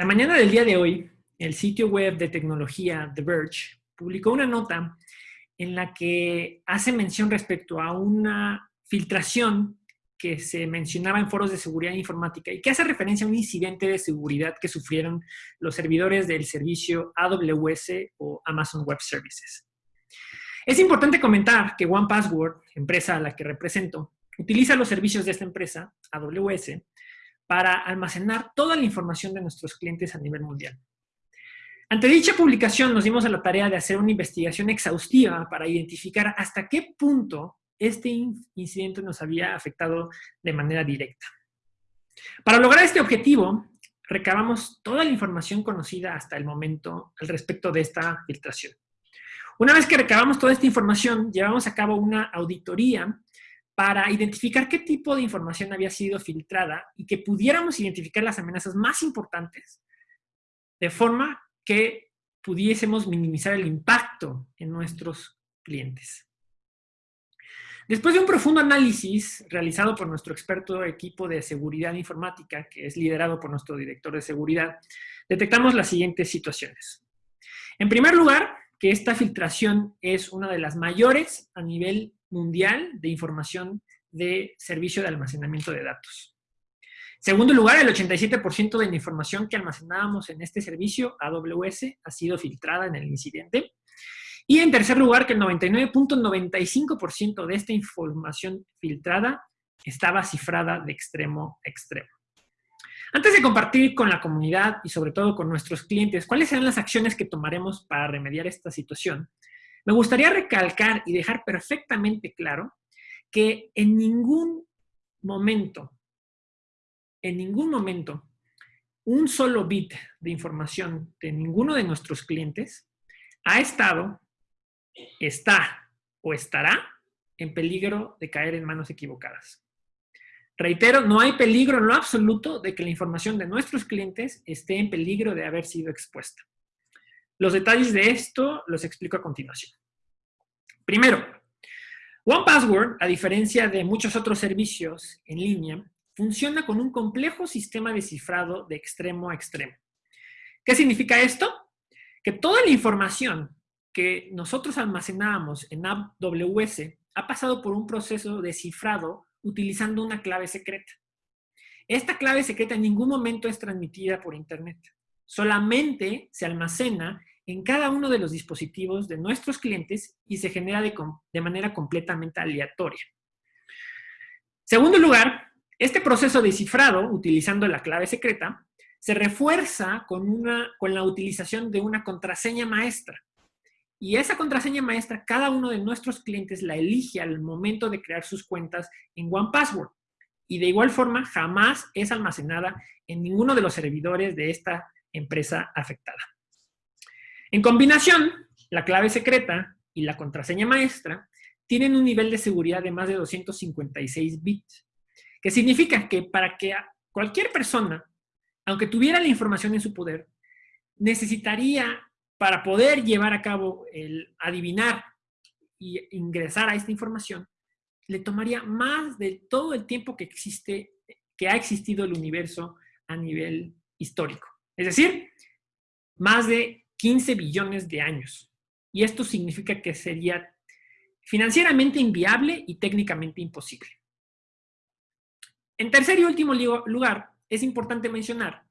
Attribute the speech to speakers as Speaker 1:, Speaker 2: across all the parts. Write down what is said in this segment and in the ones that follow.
Speaker 1: La mañana del día de hoy, el sitio web de tecnología The Verge publicó una nota en la que hace mención respecto a una filtración que se mencionaba en foros de seguridad informática y que hace referencia a un incidente de seguridad que sufrieron los servidores del servicio AWS o Amazon Web Services. Es importante comentar que OnePassword, empresa a la que represento, utiliza los servicios de esta empresa, AWS, para almacenar toda la información de nuestros clientes a nivel mundial. Ante dicha publicación nos dimos a la tarea de hacer una investigación exhaustiva para identificar hasta qué punto este incidente nos había afectado de manera directa. Para lograr este objetivo, recabamos toda la información conocida hasta el momento al respecto de esta filtración. Una vez que recabamos toda esta información, llevamos a cabo una auditoría para identificar qué tipo de información había sido filtrada y que pudiéramos identificar las amenazas más importantes de forma que pudiésemos minimizar el impacto en nuestros clientes. Después de un profundo análisis realizado por nuestro experto equipo de seguridad informática, que es liderado por nuestro director de seguridad, detectamos las siguientes situaciones. En primer lugar, que esta filtración es una de las mayores a nivel mundial de información de servicio de almacenamiento de datos. Segundo lugar, el 87% de la información que almacenábamos en este servicio AWS ha sido filtrada en el incidente. Y en tercer lugar, que el 99.95% de esta información filtrada estaba cifrada de extremo a extremo. Antes de compartir con la comunidad y sobre todo con nuestros clientes cuáles serán las acciones que tomaremos para remediar esta situación, me gustaría recalcar y dejar perfectamente claro que en ningún momento, en ningún momento, un solo bit de información de ninguno de nuestros clientes ha estado está o estará en peligro de caer en manos equivocadas. Reitero, no hay peligro en lo absoluto de que la información de nuestros clientes esté en peligro de haber sido expuesta. Los detalles de esto los explico a continuación. Primero, OnePassword, a diferencia de muchos otros servicios en línea, funciona con un complejo sistema de cifrado de extremo a extremo. ¿Qué significa esto? Que toda la información que nosotros almacenábamos en AWS ha pasado por un proceso de cifrado utilizando una clave secreta. Esta clave secreta en ningún momento es transmitida por Internet. Solamente se almacena en cada uno de los dispositivos de nuestros clientes y se genera de, manera completamente aleatoria. Segundo lugar, este proceso de cifrado, utilizando la clave secreta, se refuerza con, con la utilización de una contraseña maestra. Y esa contraseña maestra, cada uno de nuestros clientes la elige al momento de crear sus cuentas en OnePassword. Y de igual forma, jamás es almacenada en ninguno de los servidores de esta empresa afectada. En combinación, la clave secreta y la contraseña maestra tienen un nivel de seguridad de más de 256 bits, que significa que para que cualquier persona, aunque tuviera la información en su poder, necesitaría para poder llevar a cabo el adivinar y ingresar a esta información, le tomaría más de todo el tiempo que existe, que ha existido el universo a nivel histórico. Es decir, más de 15 billones de años. Y esto significa que sería financieramente inviable y técnicamente imposible. En tercer y último lugar, es importante mencionar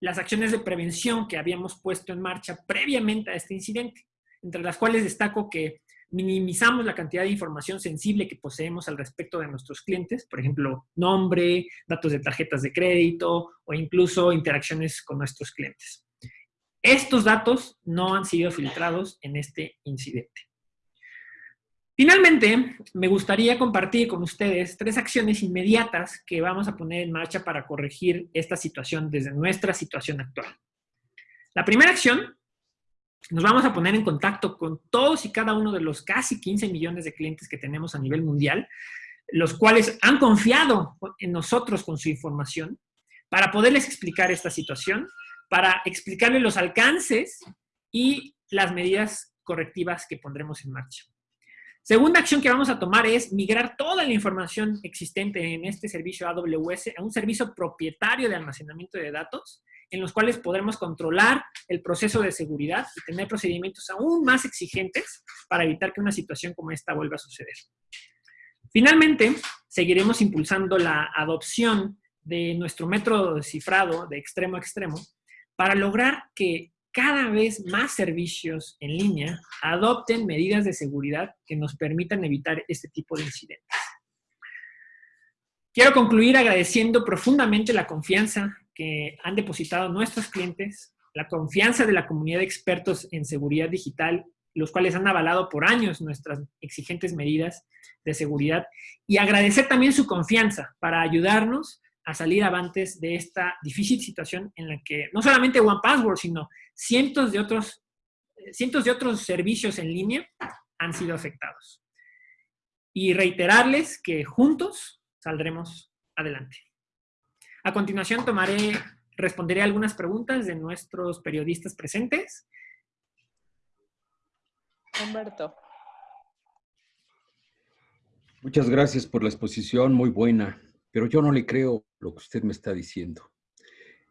Speaker 1: las acciones de prevención que habíamos puesto en marcha previamente a este incidente, entre las cuales destaco que minimizamos la cantidad de información sensible que poseemos al respecto de nuestros clientes, por ejemplo, nombre, datos de tarjetas de crédito o incluso interacciones con nuestros clientes. Estos datos no han sido filtrados en este incidente. Finalmente, me gustaría compartir con ustedes tres acciones inmediatas que vamos a poner en marcha para corregir esta situación desde nuestra situación actual. La primera acción, nos vamos a poner en contacto con todos y cada uno de los casi 15 millones de clientes que tenemos a nivel mundial, los cuales han confiado en nosotros con su información, para poderles explicar esta situación, para explicarles los alcances y las medidas correctivas que pondremos en marcha. Segunda acción que vamos a tomar es migrar toda la información existente en este servicio AWS a un servicio propietario de almacenamiento de datos en los cuales podremos controlar el proceso de seguridad y tener procedimientos aún más exigentes para evitar que una situación como esta vuelva a suceder. Finalmente, seguiremos impulsando la adopción de nuestro método de cifrado de extremo a extremo para lograr que cada vez más servicios en línea adopten medidas de seguridad que nos permitan evitar este tipo de incidentes. Quiero concluir agradeciendo profundamente la confianza que han depositado nuestros clientes, la confianza de la comunidad de expertos en seguridad digital, los cuales han avalado por años nuestras exigentes medidas de seguridad, y agradecer también su confianza para ayudarnos a salir avantes de esta difícil situación en la que no solamente OnePassword, sino cientos de otros, cientos de otros servicios en línea han sido afectados. Y reiterarles que juntos saldremos adelante. A continuación tomaré, responderé algunas preguntas de nuestros periodistas presentes.
Speaker 2: Humberto.
Speaker 3: Muchas gracias por la exposición, muy buena, pero yo no le creo lo que usted me está diciendo.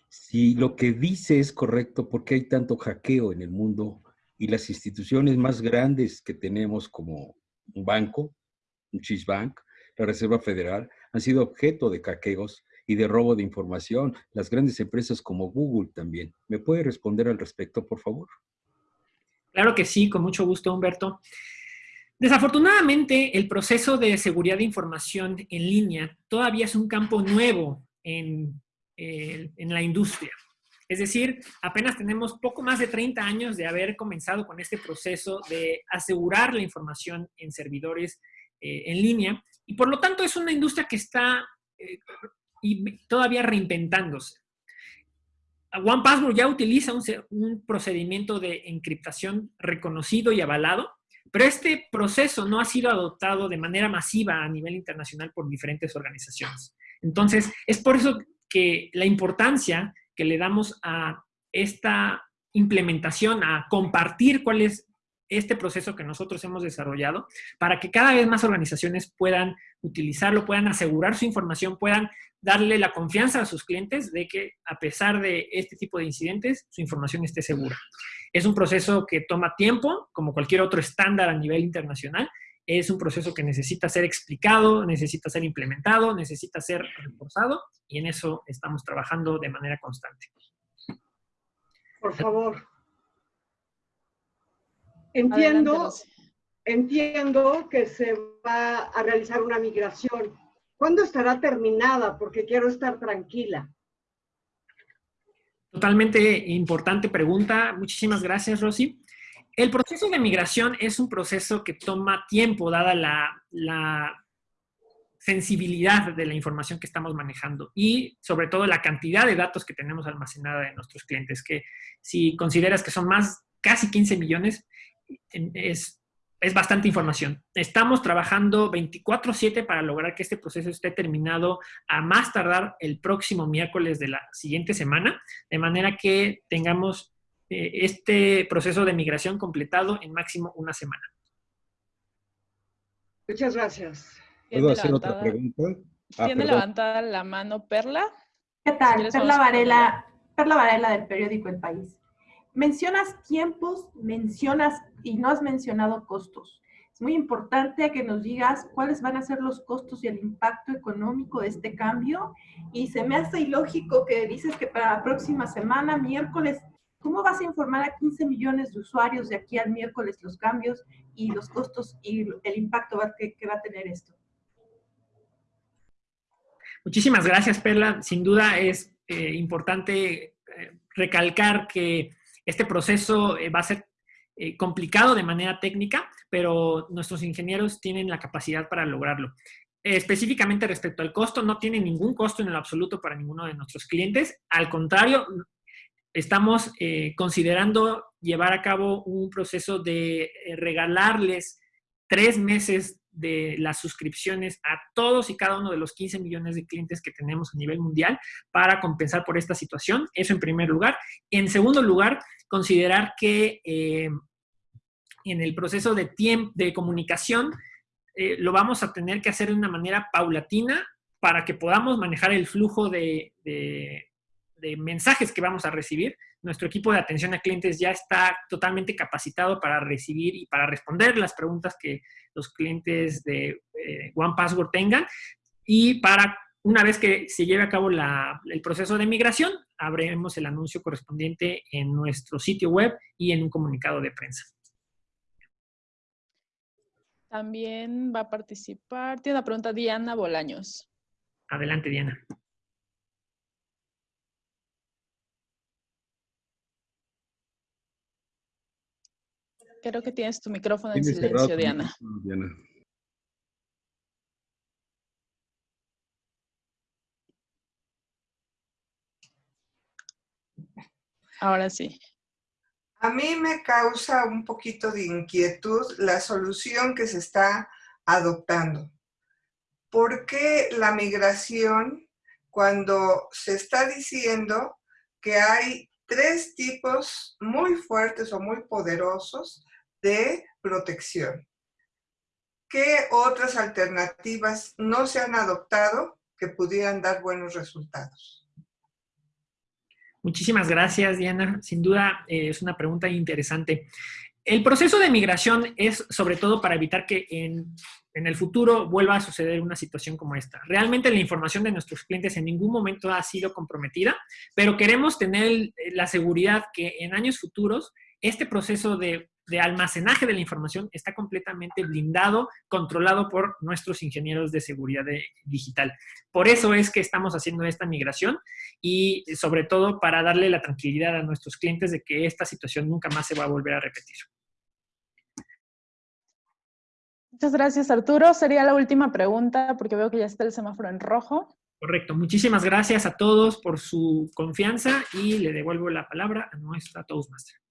Speaker 3: Si lo que dice es correcto, ¿por qué hay tanto hackeo en el mundo y las instituciones más grandes que tenemos como un banco, un Chase Bank, la Reserva Federal, han sido objeto de hackeos y de robo de información. Las grandes empresas como Google también. ¿Me puede responder al respecto, por favor?
Speaker 1: Claro que sí, con mucho gusto, Humberto. Desafortunadamente, el proceso de seguridad de información en línea todavía es un campo nuevo en, eh, la industria. Es decir, apenas tenemos poco más de 30 años de haber comenzado con este proceso de asegurar la información en servidores eh, en línea y por lo tanto es una industria que está eh, y todavía reinventándose. OnePassword ya utiliza un, procedimiento de encriptación reconocido y avalado, pero este proceso no ha sido adoptado de manera masiva a nivel internacional por diferentes organizaciones. Entonces, es por eso que la importancia que le damos a esta implementación, a compartir cuál es este proceso que nosotros hemos desarrollado para que cada vez más organizaciones puedan utilizarlo, puedan asegurar su información, puedan darle la confianza a sus clientes de que a pesar de este tipo de incidentes, su información esté segura. Es un proceso que toma tiempo, como cualquier otro estándar a nivel internacional. Es un proceso que necesita ser explicado, necesita ser implementado, necesita ser reforzado y en eso estamos trabajando de manera constante.
Speaker 4: Por favor. Entiendo, entiendo que se va a realizar una migración. ¿Cuándo estará terminada? Porque quiero estar tranquila.
Speaker 1: Totalmente importante pregunta. Muchísimas gracias, Rosy. El proceso de migración es un proceso que toma tiempo, dada la, sensibilidad de la información que estamos manejando y sobre todo la cantidad de datos que tenemos almacenada de nuestros clientes, que si consideras que son más, casi 15 millones, es, es bastante información. Estamos trabajando 24/7 para lograr que este proceso esté terminado a más tardar el próximo miércoles de la siguiente semana, de manera que tengamos eh, este proceso de migración completado en máximo una semana.
Speaker 4: Muchas gracias.
Speaker 3: ¿Puedo hacer otra pregunta?
Speaker 2: Ah, ¿Tiene levantada la mano Perla?
Speaker 5: ¿Qué tal? Perla Varela, Perla Varela del periódico El País mencionas tiempos, mencionas y no has mencionado costos. Es muy importante que nos digas cuáles van a ser los costos y el impacto económico de este cambio. Y se me hace ilógico que dices que para la próxima semana, miércoles, ¿cómo vas a informar a 15 millones de usuarios de aquí al miércoles los cambios y los costos y el impacto que, va a tener esto?
Speaker 1: Muchísimas gracias, Perla. Sin duda es eh, importante eh, recalcar que este proceso eh, va a ser eh, complicado de manera técnica, pero nuestros ingenieros tienen la capacidad para lograrlo. específicamente respecto al costo, no tiene ningún costo en el absoluto para ninguno de nuestros clientes. Al contrario, estamos eh, considerando llevar a cabo un proceso de regalarles tres meses de las suscripciones a todos y cada uno de los 15 millones de clientes que tenemos a nivel mundial para compensar por esta situación. Eso en primer lugar. En segundo lugar, considerar que eh, en el proceso de, tiempo, de comunicación eh, lo vamos a tener que hacer de una manera paulatina para que podamos manejar el flujo de, de mensajes que vamos a recibir. Nuestro equipo de atención a clientes ya está totalmente capacitado para recibir y para responder las preguntas que los clientes de eh, One Password tengan y para una vez que se lleve a cabo el proceso de migración, abriremos el anuncio correspondiente en nuestro sitio web y en un comunicado de prensa.
Speaker 2: También va a participar, tiene una pregunta Diana Bolaños.
Speaker 1: Adelante, Diana.
Speaker 2: Creo que tienes tu micrófono en silencio, Diana. Ahora sí.
Speaker 6: A mí me causa un poquito de inquietud la solución que se está adoptando. ¿Por qué la migración cuando se está diciendo que hay tres tipos muy fuertes o muy poderosos de protección? ¿Qué otras alternativas no se han adoptado que pudieran dar buenos resultados?
Speaker 1: Muchísimas gracias, Diana. Sin duda eh, es una pregunta interesante. El proceso de migración es sobre todo para evitar que en, en, el futuro vuelva a suceder una situación como esta. Realmente la información de nuestros clientes en ningún momento ha sido comprometida, pero queremos tener la seguridad que en años futuros este proceso de de almacenaje de la información está completamente blindado, controlado por nuestros ingenieros de seguridad digital. Por eso es que estamos haciendo esta migración y sobre todo para darle la tranquilidad a nuestros clientes de que esta situación nunca más se va a volver a repetir.
Speaker 2: Muchas gracias, Arturo. Sería la última pregunta porque veo que ya está el semáforo en rojo.
Speaker 1: Correcto. Muchísimas gracias a todos por su confianza y le devuelvo la palabra a nuestra Toastmaster.